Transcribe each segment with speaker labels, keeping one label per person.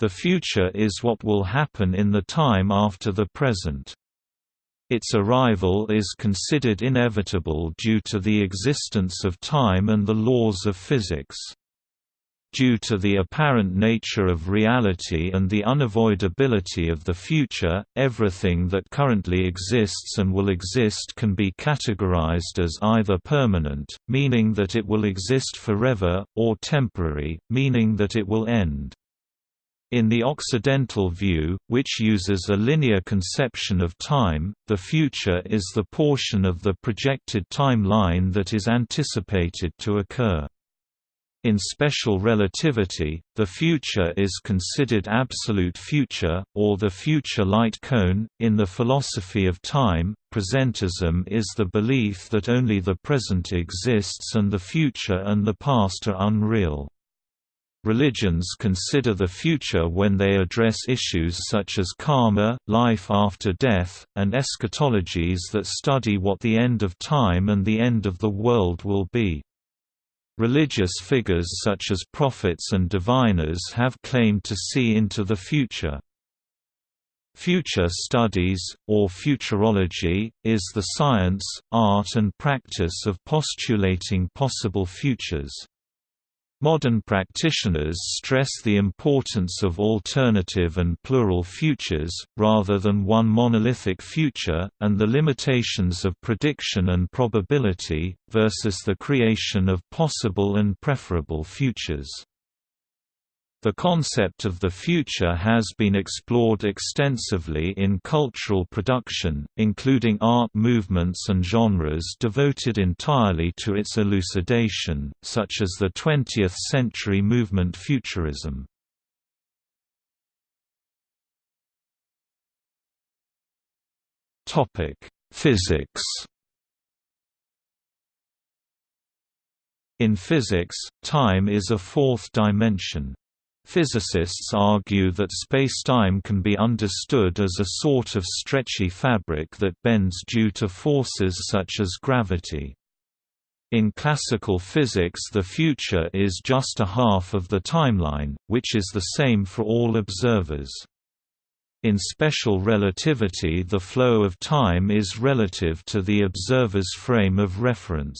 Speaker 1: The future is what will happen in the time after the present. Its arrival is considered inevitable due to the existence of time and the laws of physics. Due to the apparent nature of reality and the unavoidability of the future, everything that currently exists and will exist can be categorized as either permanent, meaning that it will exist forever, or temporary, meaning that it will end. In the Occidental view, which uses a linear conception of time, the future is the portion of the projected timeline that is anticipated to occur. In special relativity, the future is considered absolute future, or the future light cone. In the philosophy of time, presentism is the belief that only the present exists and the future and the past are unreal. Religions consider the future when they address issues such as karma, life after death, and eschatologies that study what the end of time and the end of the world will be. Religious figures such as prophets and diviners have claimed to see into the future. Future studies, or futurology, is the science, art and practice of postulating possible futures. Modern practitioners stress the importance of alternative and plural futures, rather than one monolithic future, and the limitations of prediction and probability, versus the creation of possible and preferable futures. The concept of the future has been explored extensively in cultural production, including art movements and genres devoted entirely to its elucidation, such as the 20th-century movement Futurism. Physics In physics, time is a fourth dimension. Physicists argue that spacetime can be understood as a sort of stretchy fabric that bends due to forces such as gravity. In classical physics the future is just a half of the timeline, which is the same for all observers. In special relativity the flow of time is relative to the observer's frame of reference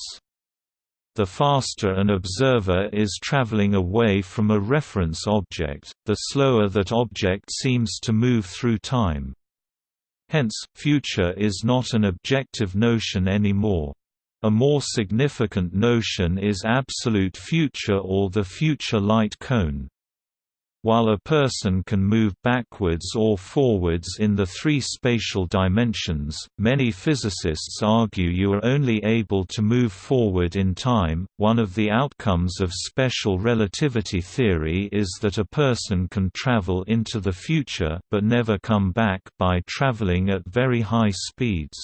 Speaker 1: the faster an observer is traveling away from a reference object, the slower that object seems to move through time. Hence, future is not an objective notion anymore. A more significant notion is absolute future or the future light cone. While a person can move backwards or forwards in the three spatial dimensions, many physicists argue you are only able to move forward in time. One of the outcomes of special relativity theory is that a person can travel into the future but never come back by traveling at very high speeds.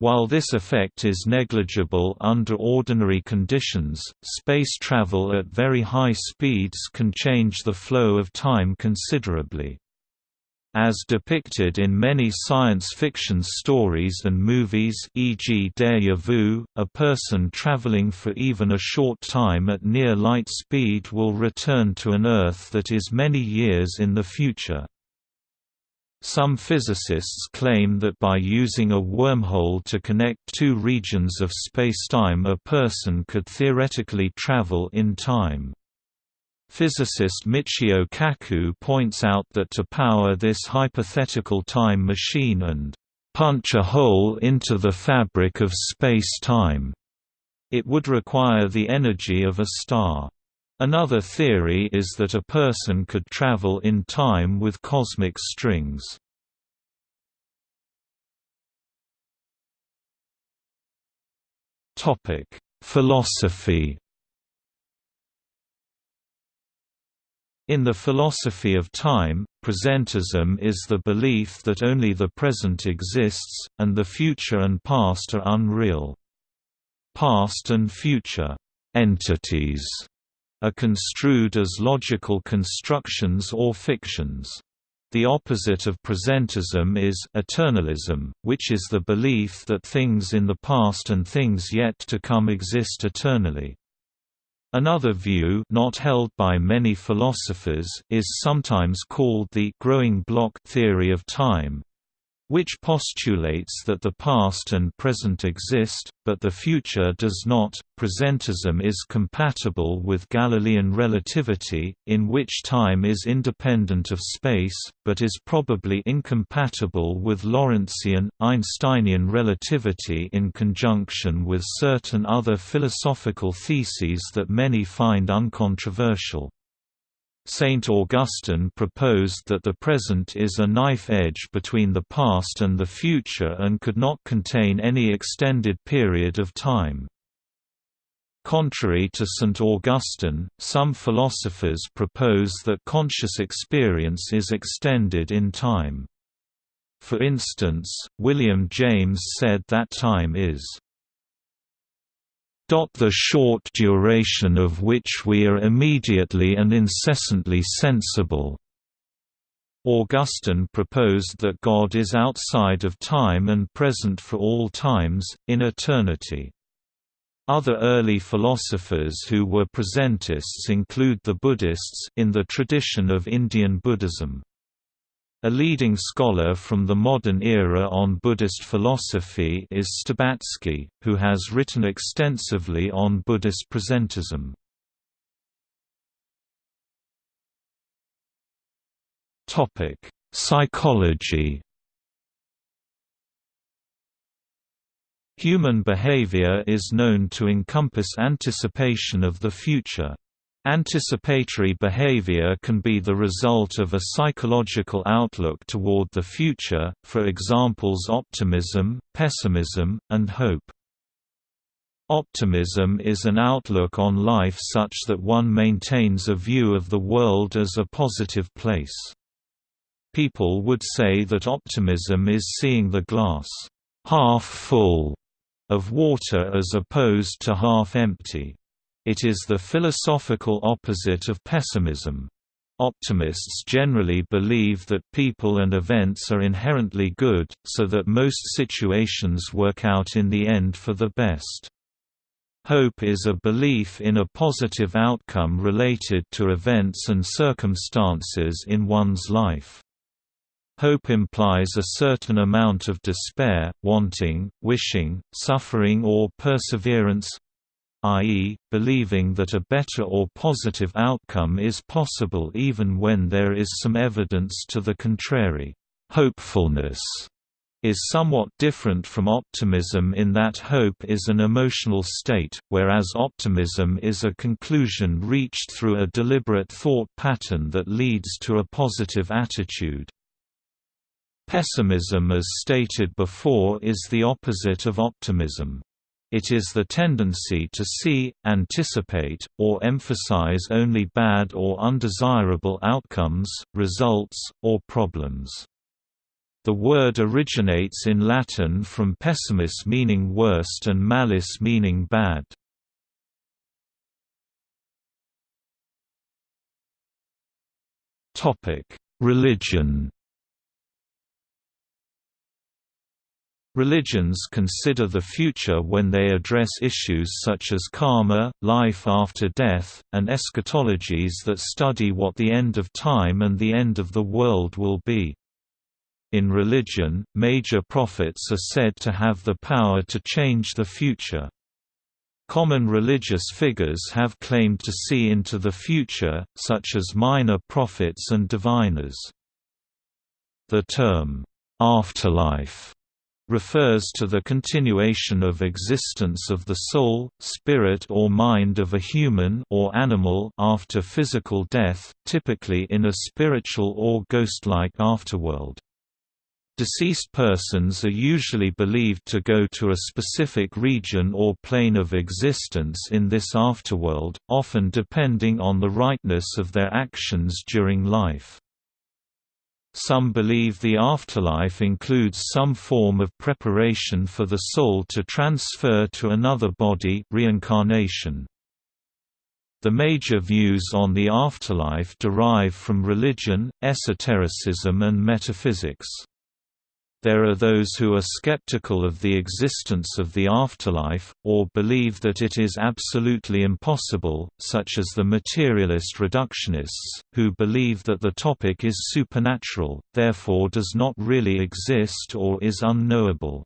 Speaker 1: While this effect is negligible under ordinary conditions, space travel at very high speeds can change the flow of time considerably. As depicted in many science fiction stories and movies e.g. Deja Vu, a person traveling for even a short time at near light speed will return to an Earth that is many years in the future. Some physicists claim that by using a wormhole to connect two regions of spacetime a person could theoretically travel in time. Physicist Michio Kaku points out that to power this hypothetical time machine and punch a hole into the fabric of space-time, it would require the energy of a star. Another theory is that a person could travel in time with cosmic strings. Topic: Philosophy. In the philosophy of time, presentism is the belief that only the present exists, and the future and past are unreal. Past and future entities are construed as logical constructions or fictions. The opposite of presentism is eternalism, which is the belief that things in the past and things yet to come exist eternally. Another view not held by many philosophers is sometimes called the growing block theory of time, which postulates that the past and present exist, but the future does not. Presentism is compatible with Galilean relativity, in which time is independent of space, but is probably incompatible with Lorentzian, Einsteinian relativity in conjunction with certain other philosophical theses that many find uncontroversial. Saint Augustine proposed that the present is a knife edge between the past and the future and could not contain any extended period of time. Contrary to St. Augustine, some philosophers propose that conscious experience is extended in time. For instance, William James said that time is the short duration of which we are immediately and incessantly sensible. Augustine proposed that God is outside of time and present for all times, in eternity. Other early philosophers who were presentists include the Buddhists in the tradition of Indian Buddhism. A leading scholar from the modern era on Buddhist philosophy is Stcherbatsky, who has written extensively on Buddhist presentism. Psychology Human behavior is known to encompass anticipation of the future. Anticipatory behavior can be the result of a psychological outlook toward the future, for examples optimism, pessimism, and hope. Optimism is an outlook on life such that one maintains a view of the world as a positive place. People would say that optimism is seeing the glass half full of water as opposed to half empty. It is the philosophical opposite of pessimism. Optimists generally believe that people and events are inherently good, so that most situations work out in the end for the best. Hope is a belief in a positive outcome related to events and circumstances in one's life. Hope implies a certain amount of despair, wanting, wishing, suffering or perseverance, i.e., believing that a better or positive outcome is possible even when there is some evidence to the contrary. Hopefulness is somewhat different from optimism in that hope is an emotional state, whereas optimism is a conclusion reached through a deliberate thought pattern that leads to a positive attitude. Pessimism as stated before is the opposite of optimism. It is the tendency to see, anticipate, or emphasize only bad or undesirable outcomes, results, or problems. The word originates in Latin from pessimis meaning worst and malis meaning bad. Religion Religions consider the future when they address issues such as karma, life after death, and eschatologies that study what the end of time and the end of the world will be. In religion, major prophets are said to have the power to change the future. Common religious figures have claimed to see into the future, such as minor prophets and diviners. The term, afterlife refers to the continuation of existence of the soul, spirit or mind of a human or animal after physical death, typically in a spiritual or ghost-like afterworld. Deceased persons are usually believed to go to a specific region or plane of existence in this afterworld, often depending on the rightness of their actions during life. Some believe the afterlife includes some form of preparation for the soul to transfer to another body reincarnation. The major views on the afterlife derive from religion, esotericism and metaphysics. There are those who are skeptical of the existence of the afterlife, or believe that it is absolutely impossible, such as the materialist reductionists, who believe that the topic is supernatural, therefore does not really exist or is unknowable.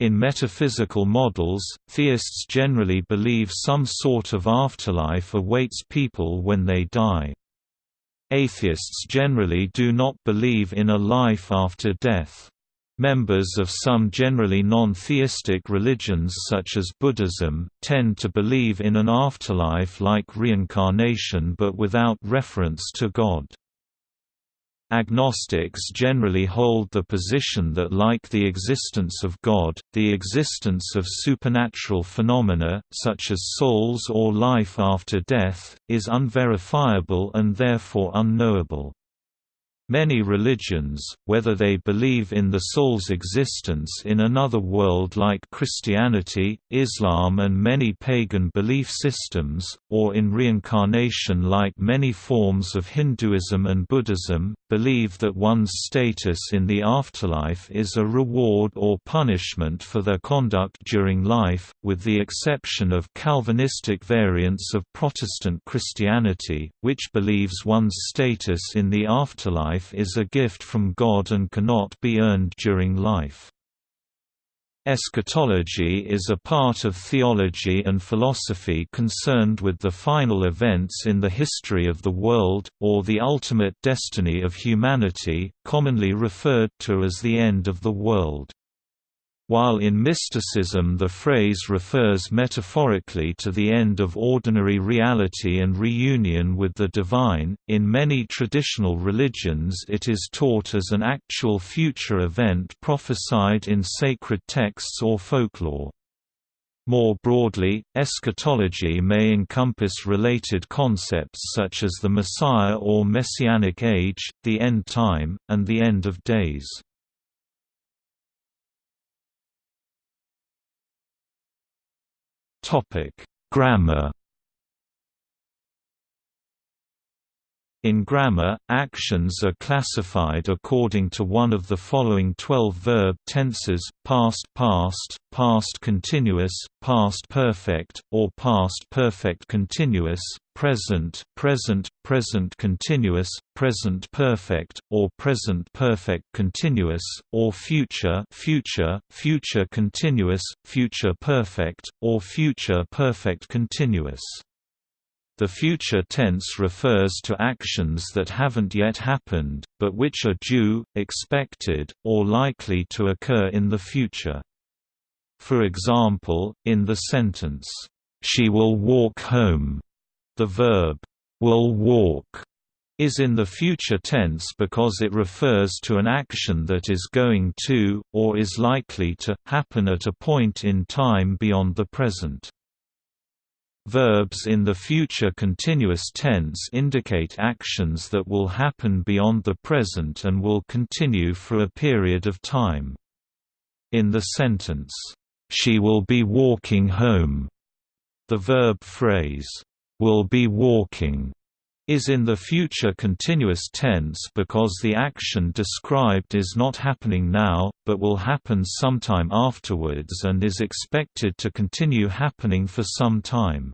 Speaker 1: In metaphysical models, theists generally believe some sort of afterlife awaits people when they die. Atheists generally do not believe in a life after death. Members of some generally non-theistic religions such as Buddhism, tend to believe in an afterlife like reincarnation but without reference to God. Agnostics generally hold the position that like the existence of God, the existence of supernatural phenomena, such as souls or life after death, is unverifiable and therefore unknowable. Many religions, whether they believe in the soul's existence in another world like Christianity, Islam and many pagan belief systems, or in reincarnation like many forms of Hinduism and Buddhism, believe that one's status in the afterlife is a reward or punishment for their conduct during life, with the exception of Calvinistic variants of Protestant Christianity, which believes one's status in the afterlife life is a gift from God and cannot be earned during life. Eschatology is a part of theology and philosophy concerned with the final events in the history of the world, or the ultimate destiny of humanity, commonly referred to as the end of the world. While in mysticism the phrase refers metaphorically to the end of ordinary reality and reunion with the divine, in many traditional religions it is taught as an actual future event prophesied in sacred texts or folklore. More broadly, eschatology may encompass related concepts such as the Messiah or Messianic age, the end time, and the end of days. Topic: Grammar. In grammar, actions are classified according to one of the following 12 verb tenses, past past, past continuous, past perfect, or past perfect continuous, present, present, present continuous, present perfect, or present perfect continuous, or future, future, future continuous, future perfect, or future perfect continuous. The future tense refers to actions that haven't yet happened, but which are due, expected, or likely to occur in the future. For example, in the sentence, "'She will walk home' The verb, will walk, is in the future tense because it refers to an action that is going to, or is likely to, happen at a point in time beyond the present. Verbs in the future continuous tense indicate actions that will happen beyond the present and will continue for a period of time. In the sentence, "'She will be walking home'", the verb phrase, will be walking is in the future continuous tense because the action described is not happening now, but will happen sometime afterwards and is expected to continue happening for some time.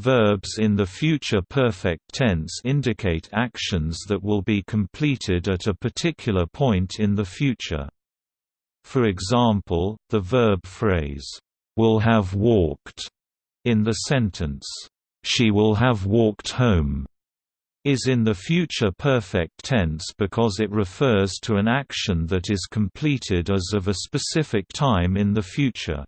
Speaker 1: Verbs in the future perfect tense indicate actions that will be completed at a particular point in the future. For example, the verb phrase, "'will have walked' in the sentence, she will have walked home is in the future perfect tense because it refers to an action that is completed as of a specific time in the future.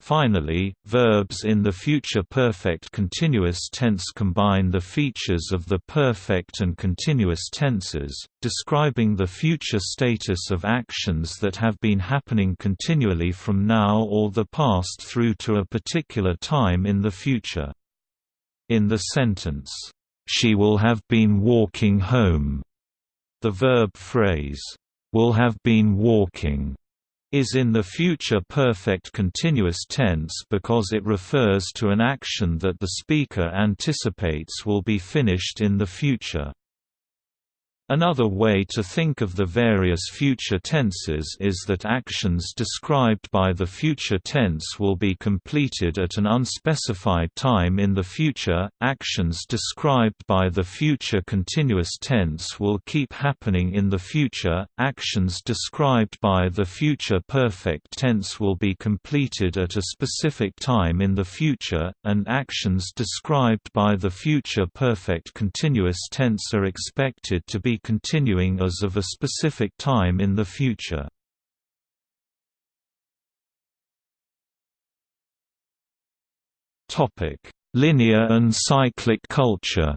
Speaker 1: Finally, verbs in the future perfect continuous tense combine the features of the perfect and continuous tenses, describing the future status of actions that have been happening continually from now or the past through to a particular time in the future. In the sentence, "'She will have been walking home' the verb phrase, "'will have been walking' is in the future perfect continuous tense because it refers to an action that the speaker anticipates will be finished in the future. Another way to think of the various future tenses is that actions described by the future tense will be completed at an unspecified time in the future, actions described by the future continuous tense will keep happening in the future, actions described by the future perfect tense will be completed at a specific time in the future, and actions described by the future perfect continuous tense are expected to be continuing as of a specific time in the future. Linear and cyclic culture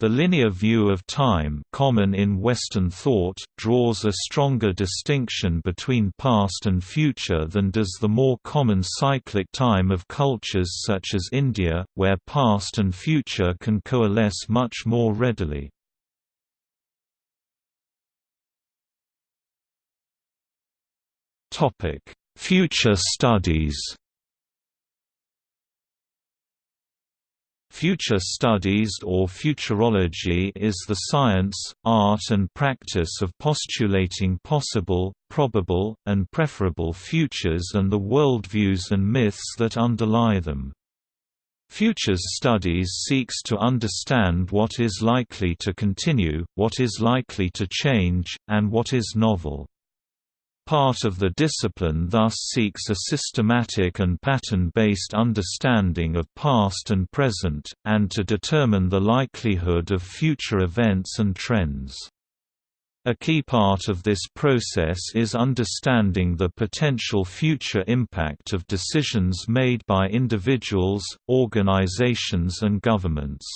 Speaker 1: The linear view of time common in Western thought draws a stronger distinction between past and future than does the more common cyclic time of cultures such as India, where past and future can coalesce much more readily. Future studies Future studies or futurology is the science, art and practice of postulating possible, probable, and preferable futures and the worldviews and myths that underlie them. Futures studies seeks to understand what is likely to continue, what is likely to change, and what is novel. Part of the discipline thus seeks a systematic and pattern-based understanding of past and present, and to determine the likelihood of future events and trends. A key part of this process is understanding the potential future impact of decisions made by individuals, organizations and governments.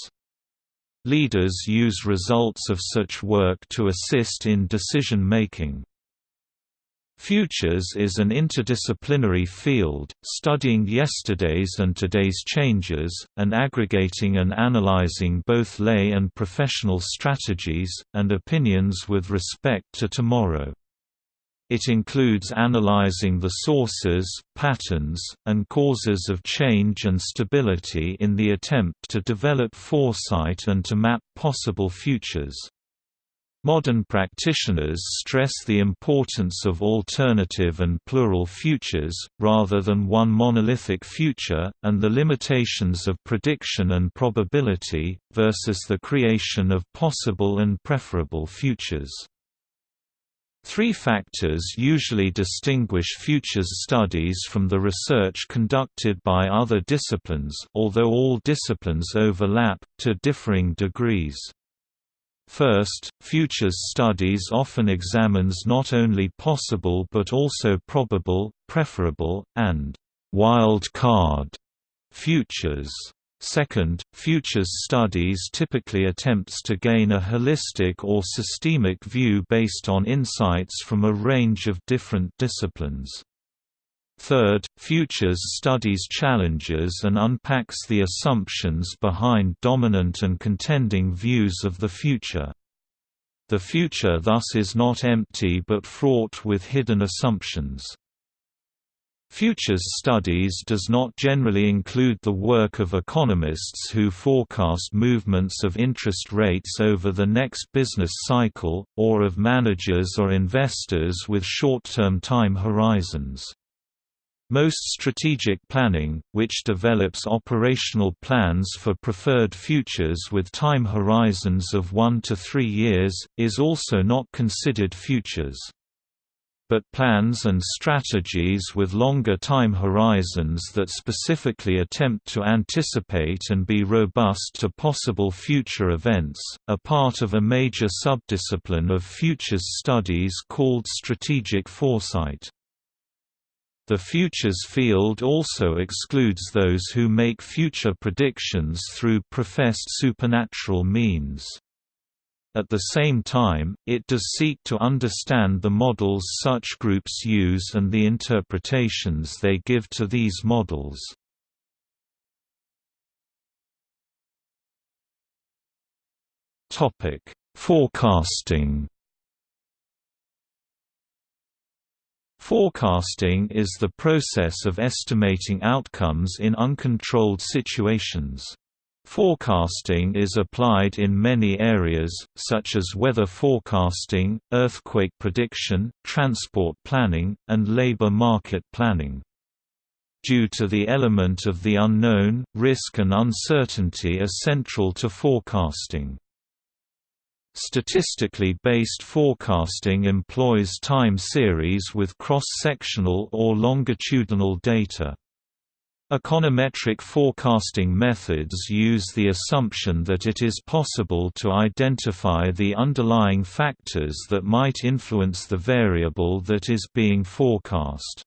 Speaker 1: Leaders use results of such work to assist in decision-making. Futures is an interdisciplinary field, studying yesterday's and today's changes, and aggregating and analyzing both lay and professional strategies, and opinions with respect to tomorrow. It includes analyzing the sources, patterns, and causes of change and stability in the attempt to develop foresight and to map possible futures. Modern practitioners stress the importance of alternative and plural futures, rather than one monolithic future, and the limitations of prediction and probability, versus the creation of possible and preferable futures. Three factors usually distinguish futures studies from the research conducted by other disciplines although all disciplines overlap, to differing degrees. First, futures studies often examines not only possible but also probable, preferable, and wild card futures. Second, futures studies typically attempts to gain a holistic or systemic view based on insights from a range of different disciplines. Third, Futures studies challenges and unpacks the assumptions behind dominant and contending views of the future. The future thus is not empty but fraught with hidden assumptions. Futures studies does not generally include the work of economists who forecast movements of interest rates over the next business cycle, or of managers or investors with short-term time horizons. Most strategic planning, which develops operational plans for preferred futures with time horizons of 1 to 3 years, is also not considered futures. But plans and strategies with longer time horizons that specifically attempt to anticipate and be robust to possible future events, are part of a major subdiscipline of futures studies called strategic foresight. The futures field also excludes those who make future predictions through professed supernatural means. At the same time, it does seek to understand the models such groups use and the interpretations they give to these models. Forecasting Forecasting is the process of estimating outcomes in uncontrolled situations. Forecasting is applied in many areas, such as weather forecasting, earthquake prediction, transport planning, and labor market planning. Due to the element of the unknown, risk and uncertainty are central to forecasting. Statistically based forecasting employs time series with cross-sectional or longitudinal data. Econometric forecasting methods use the assumption that it is possible to identify the underlying factors that might influence the variable that is being forecast.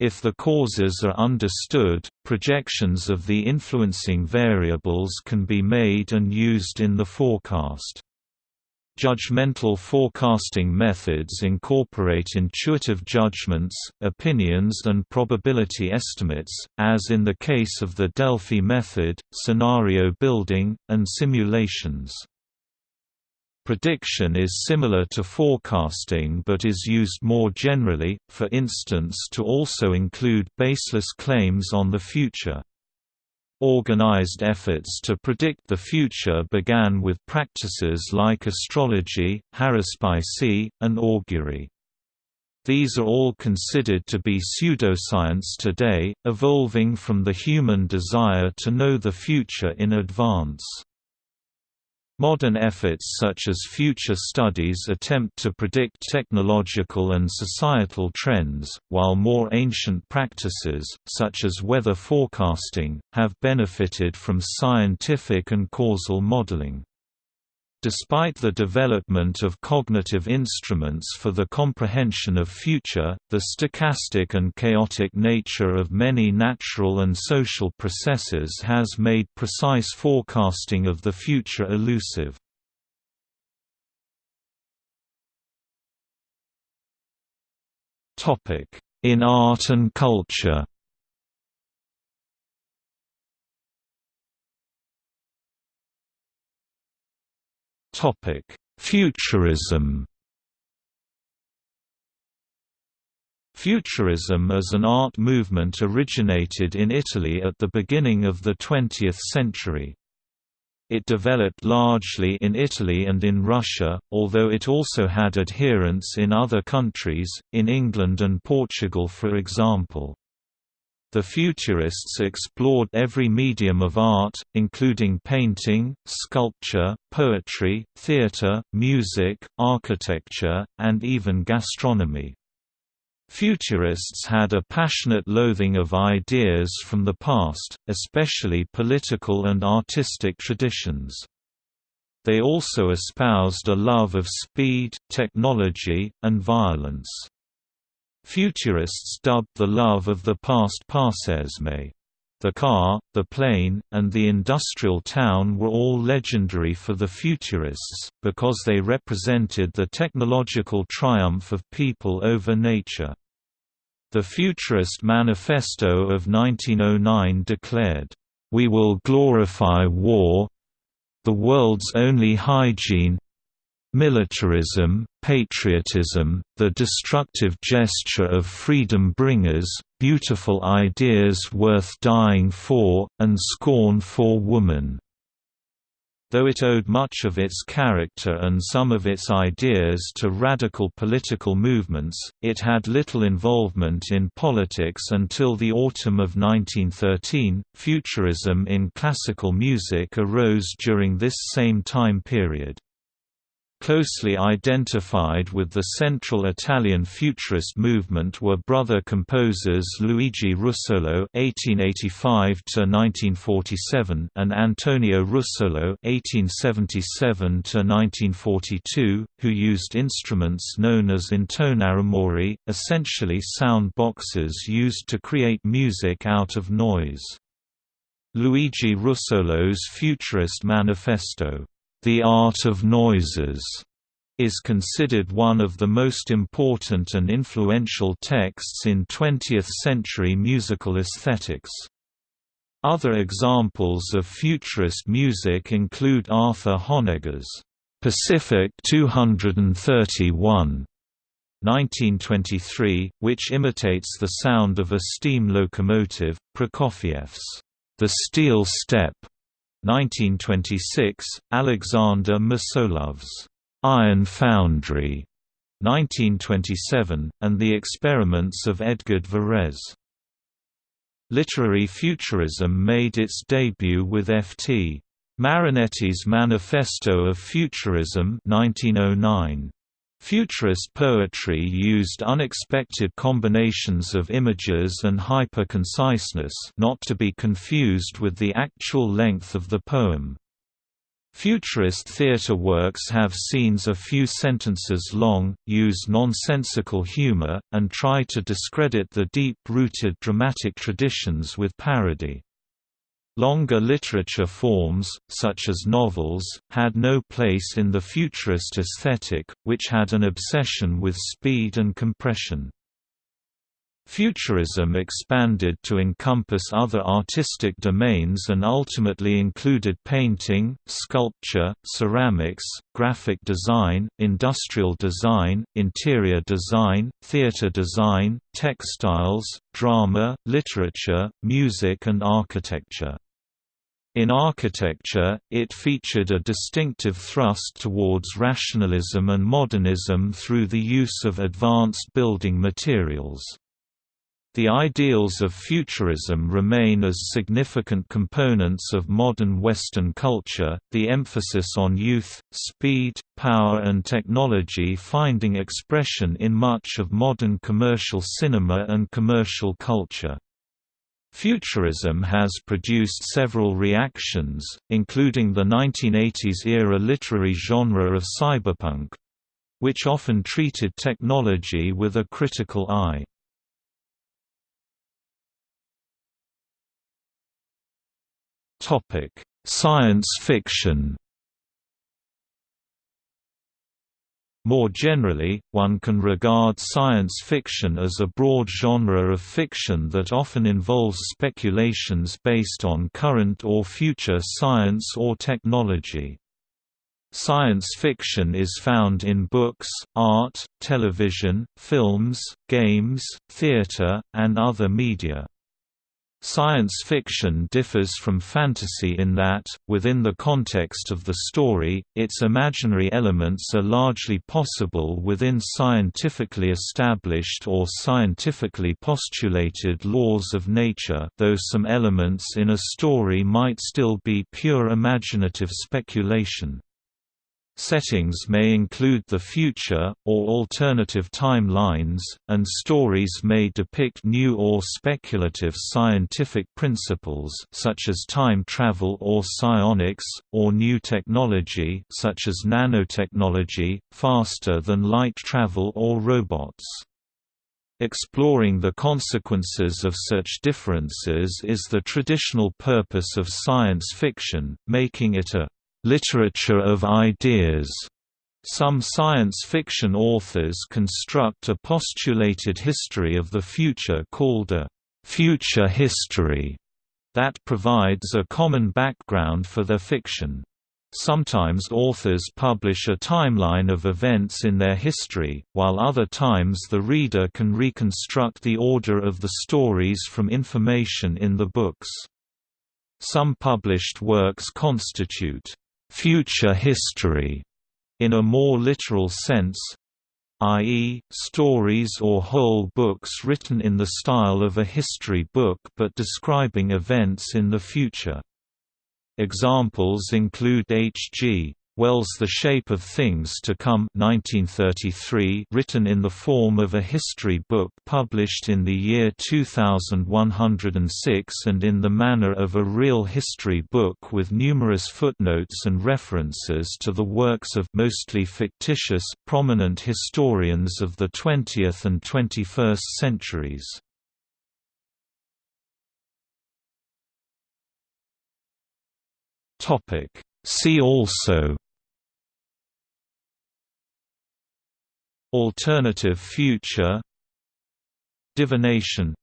Speaker 1: If the causes are understood, projections of the influencing variables can be made and used in the forecast. Judgmental forecasting methods incorporate intuitive judgments, opinions and probability estimates, as in the case of the Delphi method, scenario building, and simulations. Prediction is similar to forecasting but is used more generally, for instance to also include baseless claims on the future. Organized efforts to predict the future began with practices like astrology, haruspicy, and augury. These are all considered to be pseudoscience today, evolving from the human desire to know the future in advance. Modern efforts such as future studies attempt to predict technological and societal trends, while more ancient practices, such as weather forecasting, have benefited from scientific and causal modeling. Despite the development of cognitive instruments for the comprehension of future, the stochastic and chaotic nature of many natural and social processes has made precise forecasting of the future elusive. In art and culture Topic: Futurism. Futurism as an art movement originated in Italy at the beginning of the 20th century. It developed largely in Italy and in Russia, although it also had adherents in other countries, in England and Portugal for example. The Futurists explored every medium of art, including painting, sculpture, poetry, theatre, music, architecture, and even gastronomy. Futurists had a passionate loathing of ideas from the past, especially political and artistic traditions. They also espoused a love of speed, technology, and violence. Futurists dubbed the love of the past passéisme. The car, the plane, and the industrial town were all legendary for the Futurists, because they represented the technological triumph of people over nature. The Futurist Manifesto of 1909 declared, "...we will glorify war the world's only hygiene militarism, patriotism, the destructive gesture of freedom bringers, beautiful ideas worth dying for, and scorn for woman." Though it owed much of its character and some of its ideas to radical political movements, it had little involvement in politics until the autumn of 1913. Futurism in classical music arose during this same time period. Closely identified with the central Italian futurist movement were brother composers Luigi Russolo (1885–1947) and Antonio Russolo (1877–1942), who used instruments known as intonarumori, essentially sound boxes used to create music out of noise. Luigi Russolo's Futurist Manifesto the Art of Noises is considered one of the most important and influential texts in 20th-century musical aesthetics. Other examples of futurist music include Arthur Honegger's Pacific 231 1923, which imitates the sound of a steam locomotive, Prokofiev's The Steel Step 1926, Alexander Mosolov's Iron Foundry, 1927, and The Experiments of Edgard Varèse. Literary futurism made its debut with F.T. Marinetti's Manifesto of Futurism 1909. Futurist poetry used unexpected combinations of images and hyper-conciseness not to be confused with the actual length of the poem. Futurist theatre works have scenes a few sentences long, use nonsensical humour, and try to discredit the deep-rooted dramatic traditions with parody. Longer literature forms, such as novels, had no place in the futurist aesthetic, which had an obsession with speed and compression. Futurism expanded to encompass other artistic domains and ultimately included painting, sculpture, ceramics, graphic design, industrial design, interior design, theater design, textiles, drama, literature, music and architecture. In architecture, it featured a distinctive thrust towards rationalism and modernism through the use of advanced building materials. The ideals of futurism remain as significant components of modern Western culture, the emphasis on youth, speed, power and technology finding expression in much of modern commercial cinema and commercial culture. Futurism has produced several reactions, including the 1980s-era literary genre of cyberpunk, which often treated technology with a critical eye. Science fiction More generally, one can regard science fiction as a broad genre of fiction that often involves speculations based on current or future science or technology. Science fiction is found in books, art, television, films, games, theater, and other media. Science fiction differs from fantasy in that, within the context of the story, its imaginary elements are largely possible within scientifically established or scientifically postulated laws of nature though some elements in a story might still be pure imaginative speculation. Settings may include the future, or alternative timelines, and stories may depict new or speculative scientific principles such as time travel or psionics, or new technology such as nanotechnology, faster than light travel or robots. Exploring the consequences of such differences is the traditional purpose of science fiction, making it a literature of ideas. Some science fiction authors construct a postulated history of the future called a future history that provides a common background for their fiction. Sometimes authors publish a timeline of events in their history, while other times the reader can reconstruct the order of the stories from information in the books. Some published works constitute future history in a more literal sense i.e., stories or whole books written in the style of a history book but describing events in the future. Examples include H.G. Wells' The Shape of Things to Come 1933 written in the form of a history book published in the year 2106 and in the manner of a real history book with numerous footnotes and references to the works of mostly fictitious, prominent historians of the 20th and 21st centuries. See also Alternative future Divination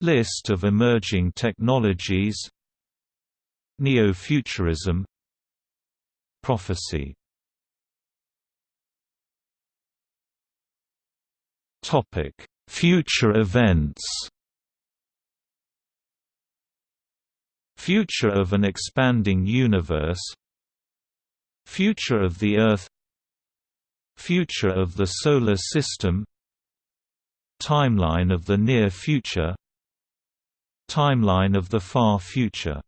Speaker 1: List of emerging technologies Neo-futurism Prophecy Future events. Future of an expanding universe. Future of the Earth Future of the Solar System Timeline of the Near Future Timeline of the Far Future